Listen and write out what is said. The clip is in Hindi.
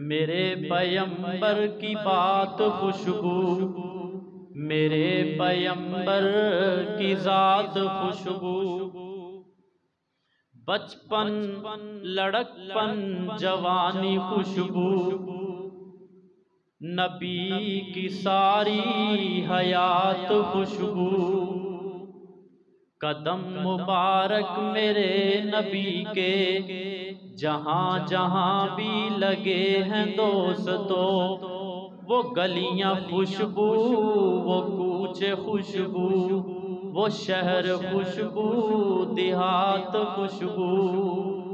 मेरे पयंबर की बात खुशबू, मेरे पयंबर की जात खुशबू। बचपन, लड़कपन, जवानी खुशबू, नबी की सारी हयात खुशबू। कदम मुबारक मेरे नबी के, जहाँ जहाँ भी लगे हैं दोस्तों, वो गलियाँ खुशबू, वो कूचे खुशबू, वो शहर खुशबू, देहात खुशबू।